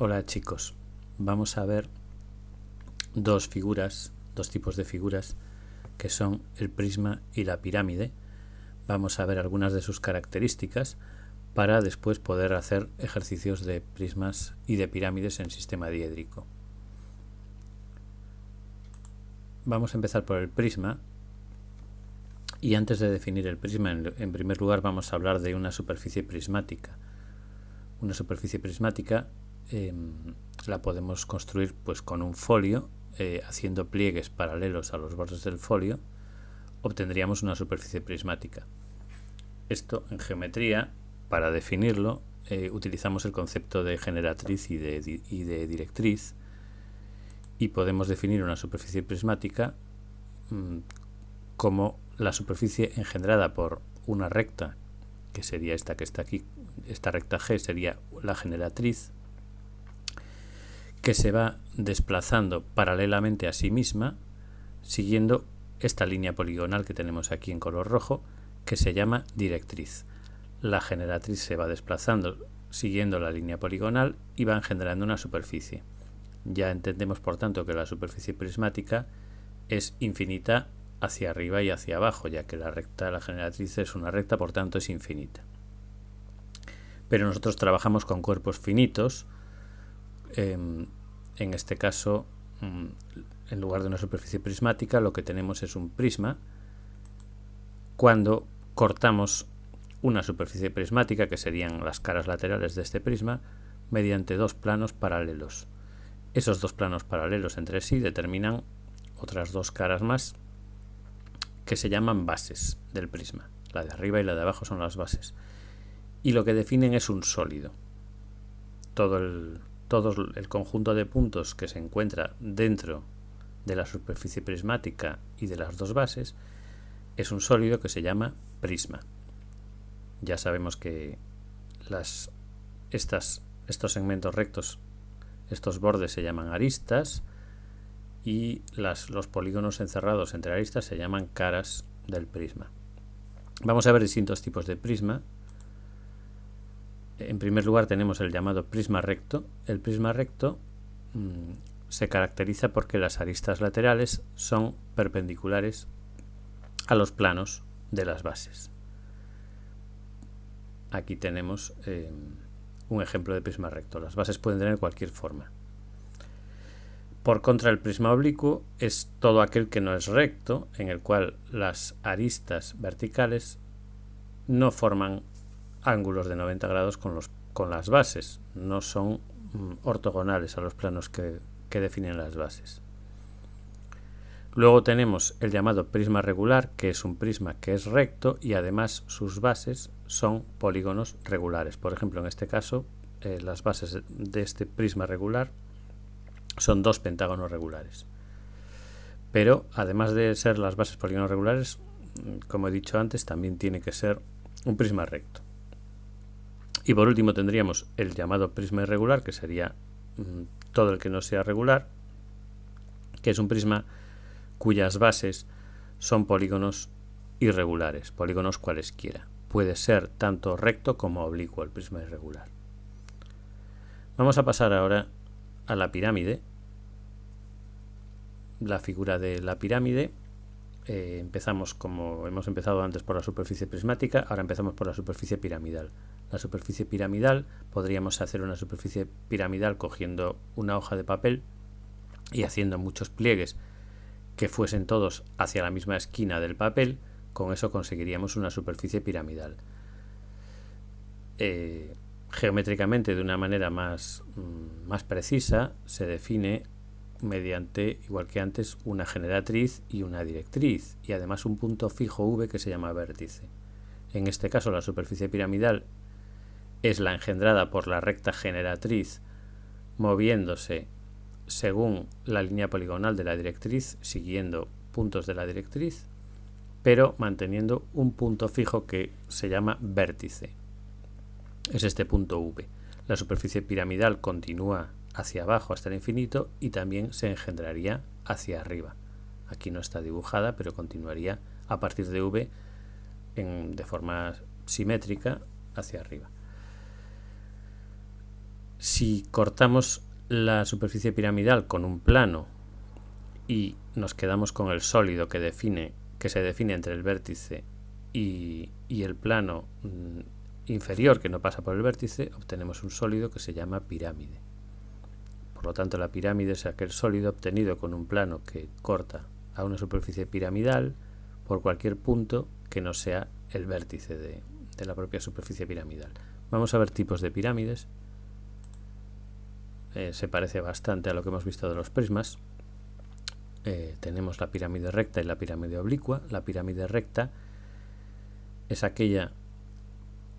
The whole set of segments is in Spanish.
Hola chicos, vamos a ver dos figuras, dos tipos de figuras que son el prisma y la pirámide. Vamos a ver algunas de sus características para después poder hacer ejercicios de prismas y de pirámides en sistema diédrico. Vamos a empezar por el prisma y antes de definir el prisma, en, primer lugar vamos a hablar de una superficie prismática. Una superficie prismática Em, la podemos construir pues con un folio eh, haciendo pliegues paralelos a los bordes del folio obtendríamos una superficie prismática. Esto en geometría para definirlo eh, utilizamos el concepto de generatriz y de, y de, directriz y podemos definir una superficie prismática mm, como la superficie engendrada por una recta que sería esta que está aquí esta recta G sería la generatriz que se va desplazando paralelamente a sí misma siguiendo esta línea poligonal que tenemos aquí en color rojo que se llama directriz. La generatriz se va desplazando siguiendo la línea poligonal y va engendrando una superficie. Ya entendemos por tanto que la superficie prismática es infinita hacia arriba y hacia abajo, ya que la recta de la generatriz es una recta, por tanto es infinita. Pero nosotros trabajamos con cuerpos finitos, en este caso, mm, en lugar de una superficie prismática, lo que tenemos es un prisma. Cuando cortamos una superficie prismática, que serían las caras laterales de este prisma, mediante dos planos paralelos. Esos dos planos paralelos entre sí determinan otras dos caras más que se llaman bases del prisma. La de arriba y la de abajo son las bases. Y lo que definen es un sólido. Todo el, todo el conjunto de puntos que se encuentra dentro de la superficie prismática y de las dos bases es un sólido que se llama prisma. Ya sabemos que las, estas, estos segmentos rectos, estos bordes se llaman aristas y las, los polígonos encerrados entre aristas se llaman caras del prisma. Vamos a ver distintos tipos de prisma en primer lugar tenemos el llamado prisma recto. El prisma recto mm, se caracteriza porque las aristas laterales son perpendiculares a los planos de las bases. Aquí tenemos eh, un ejemplo de prisma recto. Las bases pueden tener cualquier forma. Por contra, el prisma oblicuo es todo aquel que no es recto, en el cual las aristas verticales no forman ángulos de 90 grados con, los, con las bases, no son mm, ortogonales a los planos que, que definen las bases. Luego tenemos el llamado prisma regular, que es un prisma que es recto y además sus bases son polígonos regulares. Por ejemplo, en este caso, eh, las bases de este prisma regular son dos pentágonos regulares. Pero además de ser las bases polígonos regulares, mm, como he dicho antes, también tiene que ser un prisma recto. Y por último tendríamos el llamado prisma irregular, que sería mm, todo el que no sea regular, que es un prisma cuyas bases son polígonos irregulares, polígonos cualesquiera. Puede ser tanto recto como oblicuo el prisma irregular. Vamos a pasar ahora a la pirámide. La figura de la pirámide. Eh, empezamos como hemos empezado antes por la superficie prismática, ahora empezamos por la superficie piramidal la superficie piramidal, podríamos hacer una superficie piramidal cogiendo una hoja de papel y haciendo muchos pliegues que fuesen todos hacia la misma esquina del papel, con eso conseguiríamos una superficie piramidal. Eh, geométricamente, de una manera más, mm, más precisa, se define mediante, igual que antes, una generatriz y una directriz, y además un punto fijo V que se llama vértice. En este caso, la superficie piramidal es la engendrada por la recta generatriz moviéndose según la línea poligonal de la directriz, siguiendo puntos de la directriz, pero manteniendo un punto fijo que se llama vértice. Es este punto V. La superficie piramidal continúa hacia abajo hasta el infinito y también se engendraría hacia arriba. Aquí no está dibujada, pero continuaría a partir de V de forma simétrica hacia arriba. Si cortamos la superficie piramidal con un plano y nos quedamos con el sólido que, define, que se define entre el vértice y, y el plano mm, inferior que no pasa por el vértice, obtenemos un sólido que se llama pirámide. Por lo tanto, la pirámide es aquel sólido obtenido con un plano que corta a una superficie piramidal por cualquier punto que no sea el vértice de, la propia superficie piramidal. Vamos a ver tipos de pirámides. Eh, se parece bastante a lo que hemos visto de los prismas. Eh, tenemos la pirámide recta y la pirámide oblicua. La pirámide recta es aquella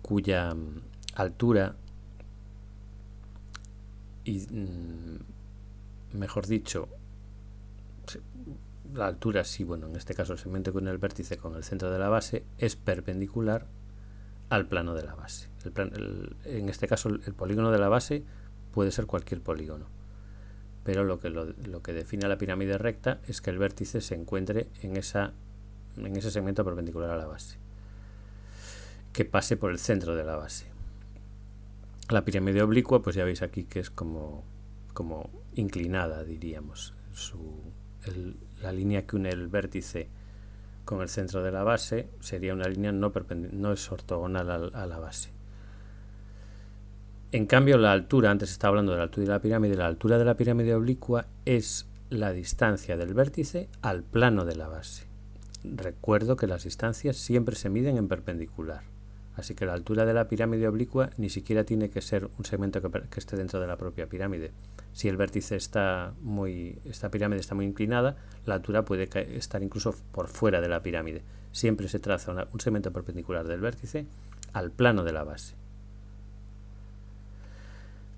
cuya mm, altura y mm, mejor dicho la altura sí, bueno, en este caso el segmento con el vértice con el centro de la base es perpendicular al plano de la base. en este caso el, polígono de la base puede ser cualquier polígono, pero lo que, lo, que define la pirámide recta es que el vértice se encuentre en, esa, en ese segmento perpendicular a la base, que pase por el centro de la base. La pirámide oblicua, pues ya veis aquí que es como, como inclinada, diríamos. Su, la línea que une el vértice con el centro de la base sería una línea no, no es ortogonal a, la base. En cambio, la altura, antes estaba hablando de la altura de la pirámide, la altura de la pirámide oblicua es la distancia del vértice al plano de la base. Recuerdo que las distancias siempre se miden en perpendicular. Así que la altura de la pirámide oblicua ni siquiera tiene que ser un segmento que, esté dentro de la propia pirámide. Si el vértice está muy, esta pirámide está muy inclinada, la altura puede estar incluso por fuera de la pirámide. Siempre se traza un segmento perpendicular del vértice al plano de la base.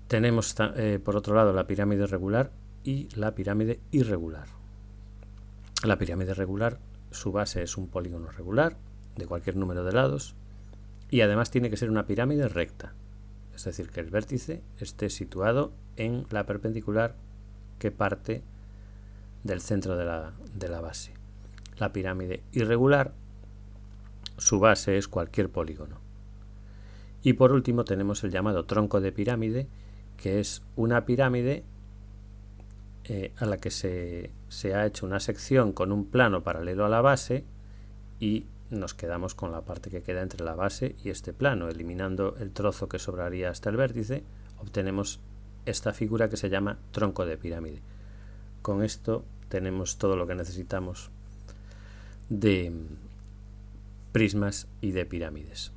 Tenemos eh, por otro lado la pirámide regular y la pirámide irregular. La pirámide regular, su base es un polígono regular de cualquier número de lados y además tiene que ser una pirámide recta, es decir, que el vértice esté situado en la perpendicular que parte del centro de la, de la base. La pirámide irregular, su base es cualquier polígono. Y por último tenemos el llamado tronco de pirámide, que es una pirámide eh, a la que se, se, ha hecho una sección con un plano paralelo a la base y nos quedamos con la parte que queda entre la base y este plano. Eliminando el trozo que sobraría hasta el vértice, obtenemos esta figura que se llama tronco de pirámide. Con esto tenemos todo lo que necesitamos de prismas y de pirámides.